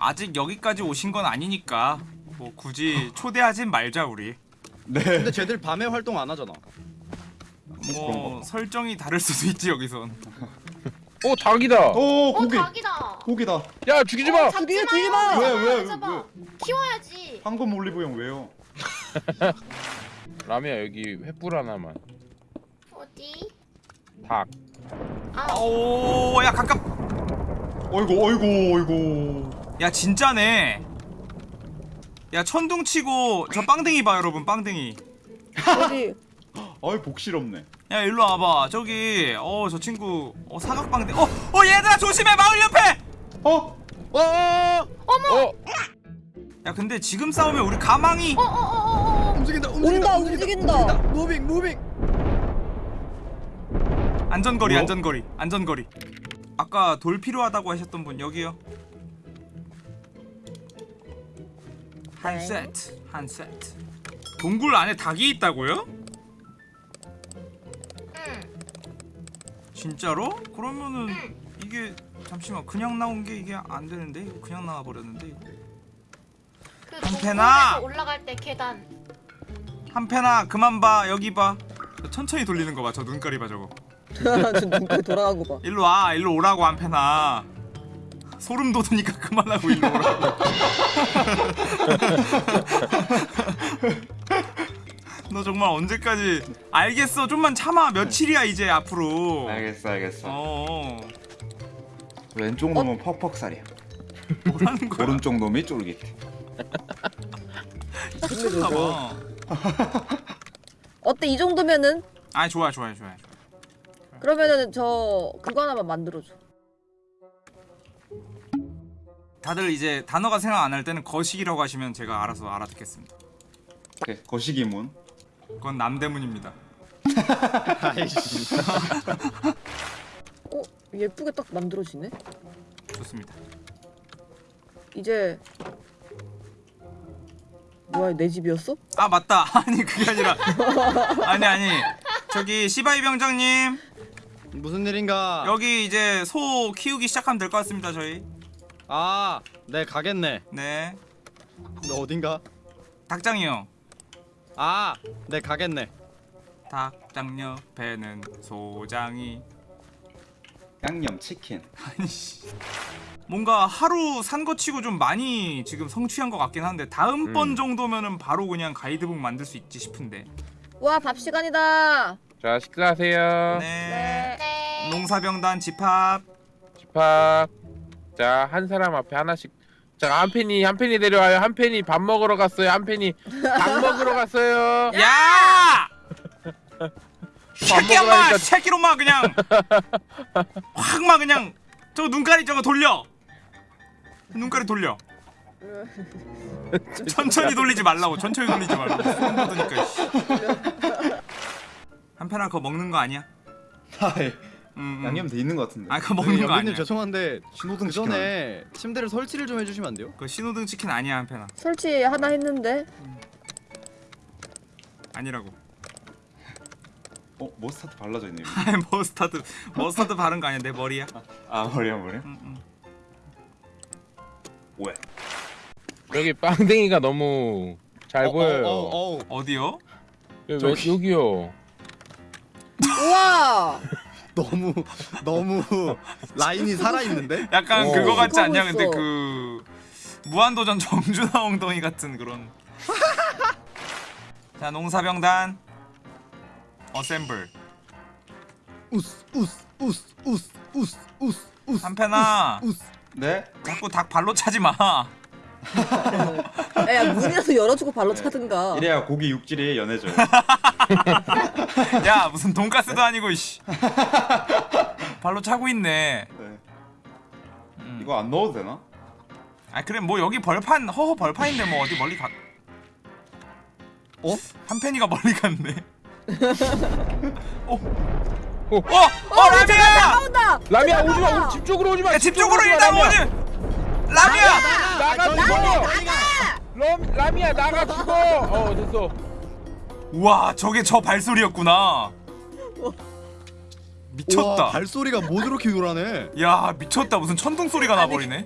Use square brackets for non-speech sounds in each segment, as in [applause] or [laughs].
아직 여기까지 오신 건 아니니까 뭐 굳이 초대하진 말자 우리. 네. 근데 쟤들 밤에 활동 안 하잖아. 뭐 설정이 다를 수도 있지 여기선. 오 닭이다. 오어 고기. 닭이다. 고기다. 야 죽이지 마. 잡지 죽이지 마. 왜, 왜. 왜? 키워야지. 황금 올리브영 왜요? [laughs] 라미야 여기 횃불 하나만. 어디? 닭. 아, 오야 가깝. 어이구 어이구 어이구. 야 진짜네. 야 천둥 치고 저 빵댕이 봐 여러분 빵댕이. 어디? [laughs] 어이 복실없네. 야 일로 와봐 저기 어 저 친구 어 사각빵댕 어 어 얘들아 조심해 마을 옆에. 어? 어, 어야 근데 지금 싸우면 우리 가망이 어, 어, 어, 어, 어. 움직인다, 온다, 움직인다, 움직인다. 무빙, 무빙. 안전거리 뭐요? 안전거리 안전거리 아까 돌 필요하다고 하셨던 분 여기요 한 네. 세트 한 세트 동굴 안에 닭이 있다고요? 응. 진짜로? 그러면은 이게 잠시만 그냥 나온 게 이게 안 되는데 그냥 나와 버렸는데. 그 한패나! 동굴에서 올라갈 때 계단. 한패나 그만 봐 여기 봐 천천히 돌리는 거 봐 저 눈깔이 봐 저거 [laughs] 저 눈깔 돌아간 거 봐. 일로 와 일로 오라고 한패나 소름 돋으니까 [laughs] 그만하고 일로 오라고 [laughs] 너 정말 언제까지 알겠어 좀만 참아 며칠이야 이제 앞으로 알겠어 알겠어. 어 왼쪽 놈은 퍽퍽살이야. 뭐라는 거야 오른쪽 놈이 쫄깃해. [laughs] 미쳤나봐 어때 이 정도면은? 아 좋아 좋아 좋아 그러면은 저 그거 하나만 만들어줘. 다들 이제 단어가 생각 안 날 때는 거식이라고 하시면 제가 알아서 알아듣겠습니다 오케이, 거시기문. 그건 남대문입니다 아이씨. [laughs] 어 예쁘게 딱 만들어지네. 좋습니다 이제 뭐야 내 집이었어? 아 맞다 [laughs] 아니 그게 아니라 아니 아니 저기 시바이 병장님 무슨 일인가? 여기 이제 소 키우기 시작하면 될 것 같습니다 저희 아, 네 가겠네. 네 너 어딘가? 닭장이요 아, 네 가겠네. 닭장 옆에는 소장이 양념 치킨. 아니 씨 뭔가 하루 산 거 치고 좀 많이 지금 성취한 것 같긴 한데 다음 번 음. 정도면은 바로 그냥 가이드북 만들 수 있지 싶은데 와 밥 시간이다. 자 식사하세요. 네, 네. 농사병단 집합 집합. 자 한 사람 앞에 하나씩. 자 한 팬이 한 팬이 내려와요. 한 팬이 밥 먹으러 갔어요. 한 팬이 닭 [laughs] 먹으러 갔어요. 야! [laughs] 새끼 엄마 먹으라니까. 새끼로 마 그냥 확마 그냥 저거 눈가리 저거 돌려 눈가리 돌려 [laughs] 천천히 돌리지 말라고 천천히 돌리지 말라고 소름 돋으니까 씨. 한편아 그거 먹는 거 아니야? 음, 음. 양념 돼 있는 것 같은데. 아 그거 먹는 거 아니야 죄송한데 신호등 그 전에 침대를 설치를 좀 해주시면 안 돼요? 그거 신호등 치킨 아니야 한편아 설치 하나 했는데 아니라고 어 머스타드 발라져 있네. 여기. 아이 머스타드 머스타드 바른 거 아니야 내 머리야 아 머리야 머리야. 음, 음. 왜? 여기 빵댕이가 너무 잘 어, 보여요. 어, 어, 어. 어디요? 여기, 저기. 여기요. 우와 너무 너무 라인이 살아 있는데? 약간 오. 그거 같지 않냐 근데 있어. 그 무한도전 정준하 엉덩이 같은 그런 [laughs] 자 농사병단 어셈블 우스 우스 우스 우스 우스 우스 우스 한편아 우스 네? 자꾸 닭 발로 차지 마 야 문이라도 열어주고 발로 차든가 이래야 고기 육질이 연해져요. 야 무슨 돈가스도 아니고 씨 발로 차고 있네 네. 음. 이거 안 넣어도 되나? 아 그래 뭐 여기 벌판 허허 벌판인데 뭐 어디 멀리 가 어? 한편이가 멀리 갔네 [laughs] 어? 오. 어! 어 라미야! 나온다 라미야 오지 마. 집 쪽으로 오지 마. 야, 집 쪽으로 일단 라미야. 오지! 라미야! 나가 죽어. 럼 라미야 나가 죽어. 어 됐어. 우와 저게 저 발소리였구나 미쳤다 우와, 발소리가 뭐 저렇게 요란해? 야 미쳤다 무슨 천둥 소리가 나버리네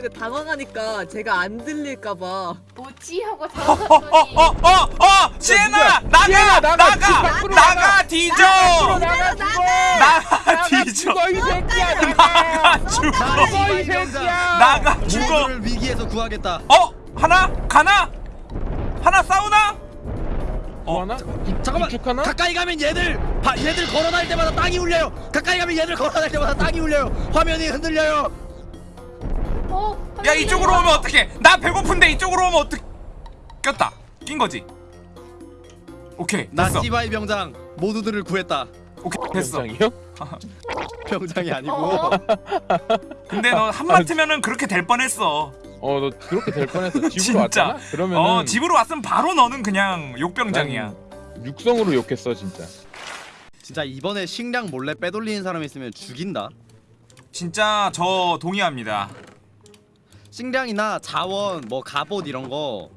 근데 당황하니까 제가 안 들릴까봐. 뭐지 하고 어, 당황했더니 어, 어, 어! 시에나! 나가! 시에나, 나가! 나가! 나가! 나가! 뒤져! 나가 죽어! 나가! 나가 뒤져! 죽어 이 새끼야 나가! 나가! 죽어! 죽어 이 새끼야! 나가! 죽어! 위기에서 구하겠다. 어? 하나? 가나? 하나 싸우나? 뭐 하나? 잠깐만. 가까이 가면 얘들 바, 얘들 걸어다닐 때마다 땅이 울려요. 가까이 가면 얘들 걸어다닐 때마다 땅이 울려요. 화면이 흔들려요. 어 야 이쪽으로 오면 어떡해 나 배고픈데 이쪽으로 오면 어떡 꼈다 낀 거지 오케이 나 됐어 찌바이 병장 모두들을 구했다. 오케이 됐어 병장이요? [laughs] 병장이 아니고 어? 근데 너 한마트면은 그렇게 될 뻔했어 어 너 그렇게 될 뻔했어 [laughs] 집으로 진짜. 왔잖아? 그러면은 어 집으로 왔으면 바로 너는 그냥 욕병장이야 난 육성으로 욕했어 진짜 진짜 이번에 식량 몰래 빼돌리는 사람 있으면 죽인다. 진짜 저 동의합니다 식량이나 자원 뭐 갑옷 이런 거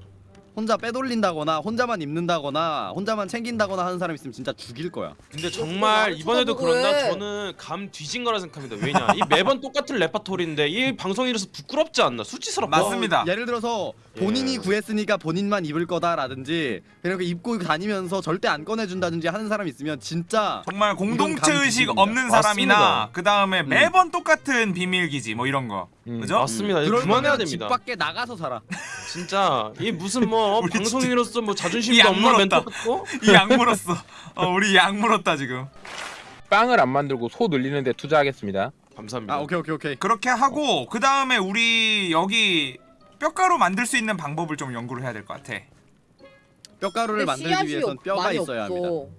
혼자 빼돌린다거나 혼자만 입는다거나 혼자만 챙긴다거나 하는 사람 있으면 진짜 죽일 거야. 근데 정말 이번에도 그런다 해. 저는 감 뒤진 거라 생각합니다 왜냐 이 매번 똑같은 레파토리인데 이 방송이라서 부끄럽지 않나 수치스럽다 맞습니다. 어, 예를 들어서 본인이 구했으니까 본인만 입을 거다라든지 이렇게 입고 다니면서 절대 안 꺼내준다든지 하는 사람 있으면 진짜 정말 공동체 의식. 없는 사람이나. 그 다음에 매번 똑같은 비밀기지 뭐 이런 거 음. 그죠? 맞습니다 그럴 그만해야 거면 집 됩니다 밖에 나가서 살아. 진짜 이 무슨 뭐 우리 방송인으로서 뭐이 자존심도 없나. 멘트 같고 이약 물었어 어, 우리 약 물었다 지금 빵을 안 만들고 소 늘리는데 투자하겠습니다 감사합니다 아 오케이 오케이 오케이. 그렇게 하고 그 다음에 우리 여기 뼈가루 만들 수 있는 방법을 좀 연구를 해야 될 것 같아 뼈가루를 만들기 위해선 없- 뼈가 있어야 없어. 합니다.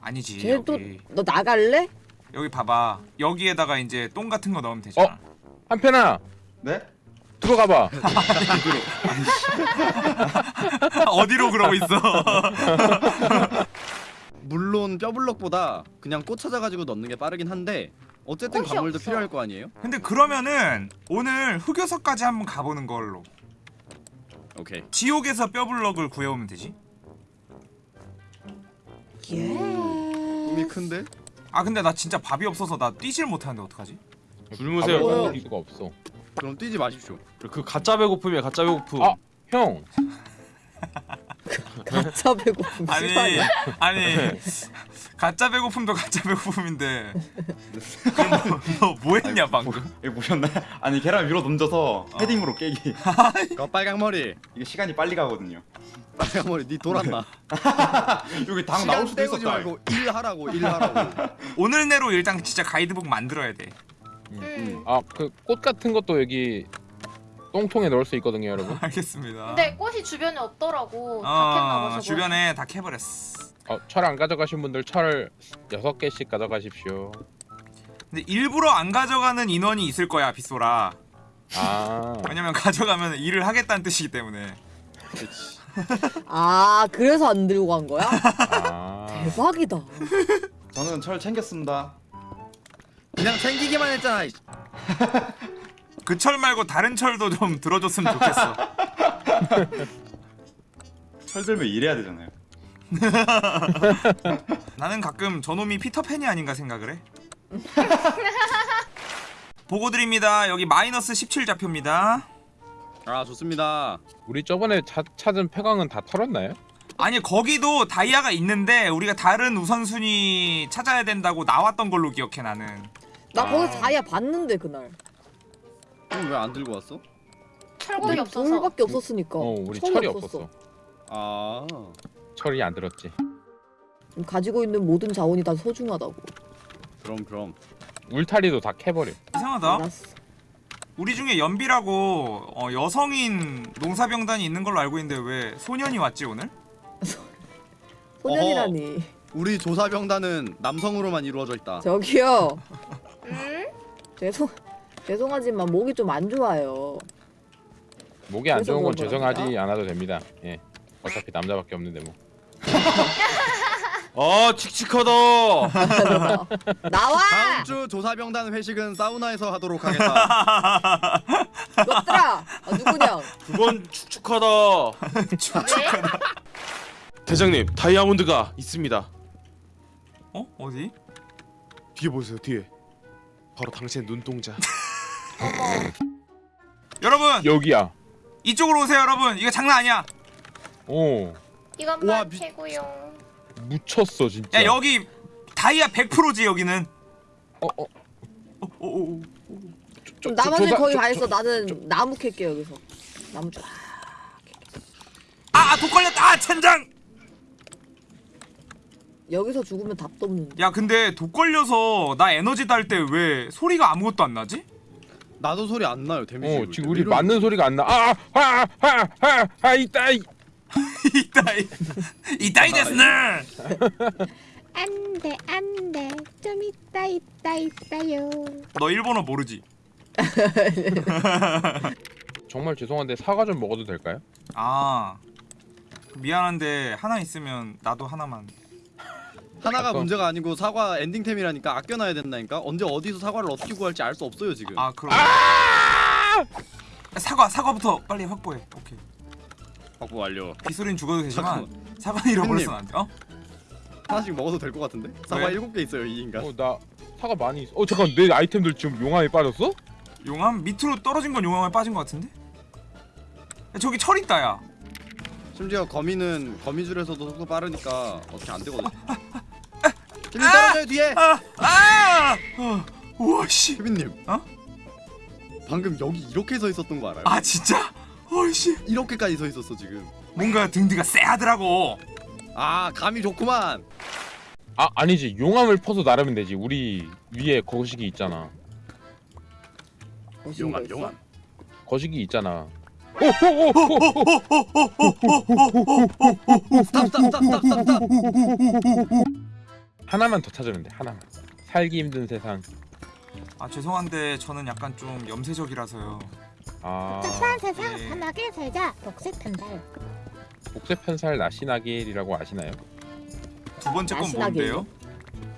아니지 쟤또 여기 너 나갈래? 여기 봐봐 여기에다가 이제 똥 같은 거 넣으면 되잖아 한편아 네? 들어가봐 [laughs] 어디로 그러고 있어 [laughs] 물론 뼈블럭보다 그냥 꽃 찾아가지고 넣는 게 빠르긴 한데 어쨌든 광물도 없어. 필요할 거 아니에요? 근데 그러면은 오늘 흑요석까지 한번 가보는 걸로 오케이. 지옥에서 뼈블럭을 구해오면 되지 예. 꿈이 큰데? 아 근데 나 진짜 밥이 없어서 나 뛰질 못하는데 어떡하지? 굶으세요? 먹을 수가 없어 그럼 뛰지 마십시오. 그 가짜 배고픔이야 가짜 배고픔 아. 형 [laughs] 가짜 배고픔 아니. 아니 가짜 배고픔도 가짜 배고픔인데 그럼 너, 너 뭐했냐 방금 이거 보셨나요? 아니 계란 위로 던져서 헤딩으로 깨기 그 빨강 머리. 이게 시간이 빨리 가거든요 빨강 머리 니 돌았나? [laughs] 여기 당 나올 수도 있었다 말고 일하라고 일하라고. 오늘 내로 일단 진짜 가이드북 만들어야 돼 음. 아 그 꽃 같은 것도 여기 똥통에 넣을 수 있거든요 여러분. [laughs] 알겠습니다. 근데 꽃이 주변에 없더라고. 다 캤나 봐 어 주변에 다 캐버렸어. 어, 철 안 가져가신 분들 철 6개씩 가져가십시오. 근데 일부러 안 가져가는 인원이 있을 거야 빗소라. 아. [laughs] 왜냐면 가져가면 일을 하겠다는 뜻이기 때문에. 그렇지. 아 그래서 안 들고 간 거야? 아. 대박이다. [laughs] 저는 철 챙겼습니다 그냥 챙기기만 했잖아. [laughs] 그 철 말고 다른 철도 좀 들어줬으면 좋겠어 [laughs] 철 들면 일해야 되잖아요 [laughs] 나는 가끔 저놈이 피터팬이 아닌가 생각을 해 보고 드립니다 여기 마이너스 17 좌표입니다 아 좋습니다. 우리 저번에 차, 찾은 폐광은 다 털었나요? 아니 거기도 다이아가 있는데 우리가 다른 우선순위 찾아야 된다고 나왔던 걸로 기억해 나는 나 아. 거기서 다이아 봤는데 그날. 그럼 왜 안 들고 왔어? 철곡이 없어서 돌밖에 없었으니까. 어 우리 철이 없었어 아. 철이 안 들었지 가지고 있는 모든 자원이 다 소중하다고. 그럼 그럼. 울타리도 다 캐버려 이상하다 알았어. 우리 중에 연비라고 어, 여성인 농사병단이 있는 걸로 알고 있는데 왜 소년이 왔지 오늘? 소년이라니. 우리 조사병단은 남성으로만 이루어져 있다. 저기요. [laughs] 음? 죄송 죄송하지만 목이 좀 안 좋아요. 목이 안 좋은 건 죄송하지 거랍니다. 않아도 됩니다 예 어차피 남자밖에 없는데 뭐아 [laughs] 칙칙하다 [laughs] 나와! 다음 주 조사병단 회식은 사우나에서 하도록 하겠다. 너들아! 아, 누구냐? 그건 축축하다 왜? 대장님 다이아몬드가 있습니다 어? 어디? 뒤에 보세요 뒤에 바로 당신의 눈동자 [laughs] 여러분 여기야. 이쪽으로 오세요 여러분 이거 장난 아니야 오 이것만 우와, 미- 캐고요. 묻혔어 진짜. 야 여기 다이아 100%지 여기는 어, 어. 어, 어, 어. 저- 그럼 저- 나머지 저- 거의 저- 다 저- 했어. 나는 나무 캘게 여기서. 나무 쫙. 아, 독 걸렸다. 아, 젠장. 여기서 죽으면 답도 없는데. 야, 근데 독 걸려서 나 에너지 달때왜 소리가 아무것도 안 나지? 나도 소리 안 나요 데미지. 어 지금 우리 맞는 소리가 안 나. 아하하하하 있다. 이- [laughs] 이따이. 이따이 데스네. 안돼 안돼 좀 있다 있다 있다요 너 일본어 모르지? [laughs] 정말 죄송한데 사과 좀 먹어도 될까요? 아. 미안한데 하나 있으면 나도 하나만. 하나가 아까- 문제가 아니고 사과 엔딩템이라니까 아껴놔야 된다니까. 언제 어디서 사과를 어떻게 구할지 알 수 없어요 지금. 아, 그럼. 사과, 사과부터 빨리 확보해. 오케이. 확보 완료. 빗소리는 죽어도 되지만 잠깐만. 사과는 잃어버려서 팬님. 안 돼. 어? 하나씩 먹어도 될 것 같은데? 사과 왜? 일곱 개 있어요 이 인간. 어나 사과 많이 있어. 어 잠깐 내 아이템들 지금 용암에 빠졌어? 용암 밑으로 떨어진 건 용암에 빠진 것 같은데? 야, 저기 철 있다 야. 심지어 거미는 거미줄에서도 속도 빠르니까 어떻게 안 되거든. 케빈 [laughs] 떨어져요 뒤에. 아! 아! 어. 우와 씨. 케빈님. 어? 방금 여기 이렇게 서 있었던 거 알아요? 아 진짜? 어이씨. 이렇게까지 서 있었어 지금. 뭔가 등뒤가 쎄하더라고. 아 감이 좋구만. 아 아니지 용암을 퍼서 나르면 되지. 우리 위에 거시기 있잖아. 용암 용암. 거시기 있잖아. 스탑. 하나만 더 찾으면 돼. 하나만. 살기 힘든 세상. 아 죄송한데 저는 약간 좀 염세적이라서요. 아 착한 세상 예. 편하게 살자 복색 편달 복색 편살 나시나길이라고 아시나요? 두 번째 건 나시나게요? 뭔데요?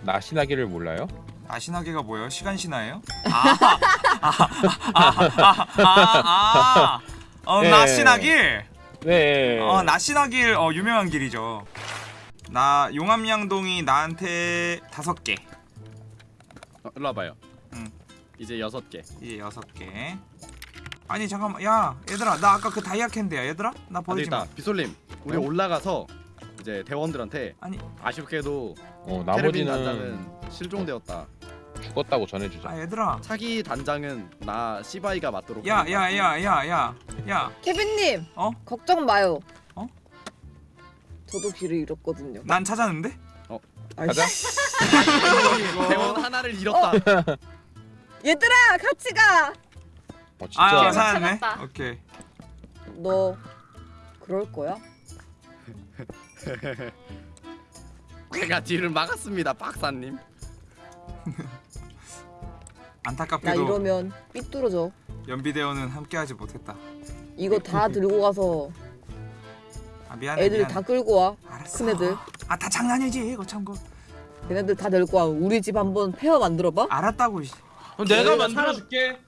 나시나길을 몰라요? 나시나게가 뭐예요? 시간 신화예요? 아, 아아아아아 어 예. 나시나길. 네. 어 나시나길 어 유명한 길이죠. 나 용암양동이 나한테 다섯 개. 어, 일로 와봐요. 응. 이제 여섯 개. 이제 여섯 개. 아니 잠깐만 야 얘들아 나 아까 그 다이아 캔데야 얘들아 나안 버리지 마. 되겠다. 비솔님 우리 어? 올라가서 이제 대원들한테 아니 아쉽게도 어 나머지는 단장은 실종되었다. 죽었다고 전해주자. 아 얘들아. 차기 단장은 나 시바이가 맡도록. 야 하겠다. 야야야야 야. 케빈님. 어? 걱정 마요. 어? 저도 길을 잃었거든요. 난 찾았는데? 가자. [laughs] 대원 하나를 잃었다. 얘들아 같이 가. 어 진짜. 아 진짜. 찾았네. 찾았다. 오케이. 너 그럴 거야? [laughs] 제가 뒤를 막았습니다, 박사님. [laughs] 나 안타깝게도 이러면 삐뚤어져. 연비대원은 함께하지 못했다. 이거 다 들고 가서 아 미안해. 애들 미안해. 다 끌고 와. 알았어. 큰 애들. 아 다 장난이지 이거 참고. 걔네들 다 데리고 와. 우리 집 한번 페어 만들어봐. 알았다고. 씨. 그럼 내가 만들어줄게.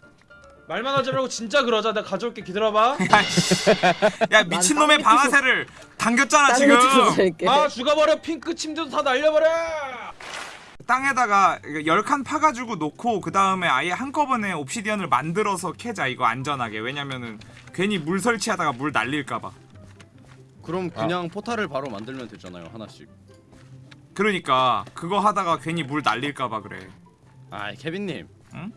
말만 하지 말고 진짜 그러자. 내가 가져올게. 기다려봐. [laughs] 야, 미친놈의 땅 방아쇠를 당겼잖아 지금. 아 죽어버려. 핑크 침대도 다 날려버려. 땅에다가 열 칸 파가지고 놓고 그 다음에 아예 한꺼번에 옵시디언을 만들어서 캐자 이거 안전하게 왜냐면은 괜히 물 설치하다가 물 날릴까봐 그럼 그냥 포탈을 바로 만들면 되잖아요, 하나씩. 그러니까 그거 하다가 괜히 물 날릴까봐 그래 아, 케빈님. 응?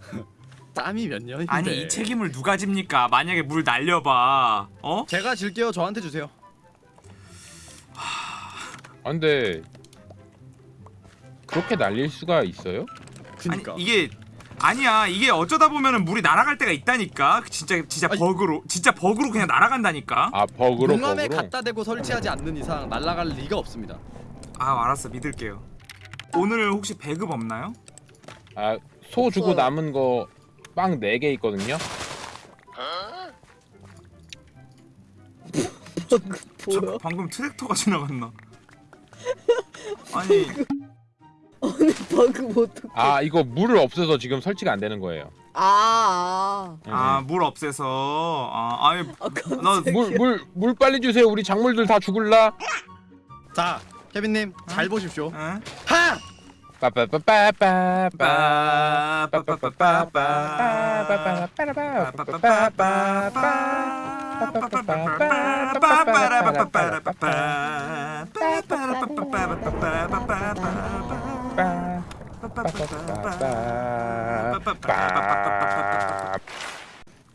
[laughs] 땀이 몇 년인데. 아니 이 책임을 누가 집니까 만약에 물 날려봐 어? 제가 질게요. 저한테 주세요. 아, 근데 그렇게 날릴 수가 있어요? 그니까. 아니 이게 아니야 이게 어쩌다 보면은 물이 날아갈 때가 있다니까 진짜 진짜 아니. 버그로 진짜 버그로 그냥 날아간다니까 아 버그로 용암에 버그로. 갖다 대고 설치하지 않는 이상 날아갈 리가 없습니다. 아 알았어 믿을게요 오늘 혹시 배급 없나요? 아 소 주고 없어요. 남은 거 빵 4개 있거든요. [laughs] 저 뭐야? 방금 트랙터가 지나갔나 아니 [laughs] 오늘 버그 못 듣고. 아 이거 물을 없애서 지금 설치가 안 되는 거예요. 아, 아. 아물 없애서 아 아니 아, 너물물 물 빨리 주세요. 우리 작물들 다 죽을라. 자, 케빈 님 잘 보십시오. 에? 하!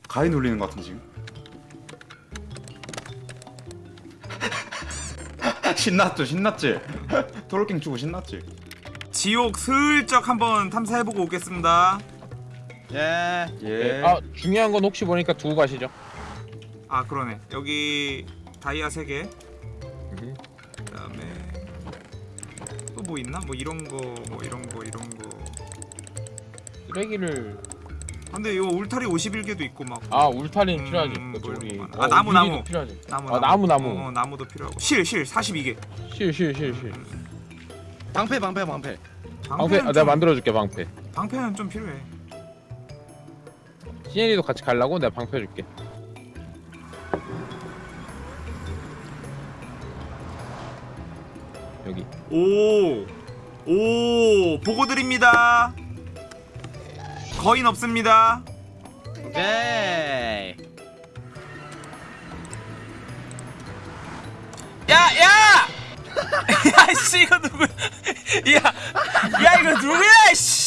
가위 눌리는 것 같은데 지금. [laughs] 신났죠, 신났지. [laughs] 트롤킹 주고 신났지. 지옥 슬쩍 한번 탐사해보고 오겠습니다 예. 예. 아 중요한 건 혹시 보니까 두고 가시죠. 아 그러네 여기 다이아 3개 또뭐 있나? 뭐 이런 거 뭐 이런 거 이런 거 쓰레기를 근데 이거 울타리 51개도 있고 막 아 울타리는 음, 필요하지. 뭐 우리. 아, 나무, 나무. 유리도 필요하지. 나무 아, 나무, 나무. 어, 어, 나무도 필요하고 실 실 42개 실 실 실 실. 방패 방패 방패. 방패 아, 내가 만들어줄게 방패. 방패는 좀 필요해 시엔이도 같이 가려고 내가 방패 줄게. 여기. 오! 오! 보고 드립니다. 거인 없습니다. 오케이. 야, 야! [laughs] 야, 씨, 이거 누구야? 야, 야, 이거 누구야, 씨!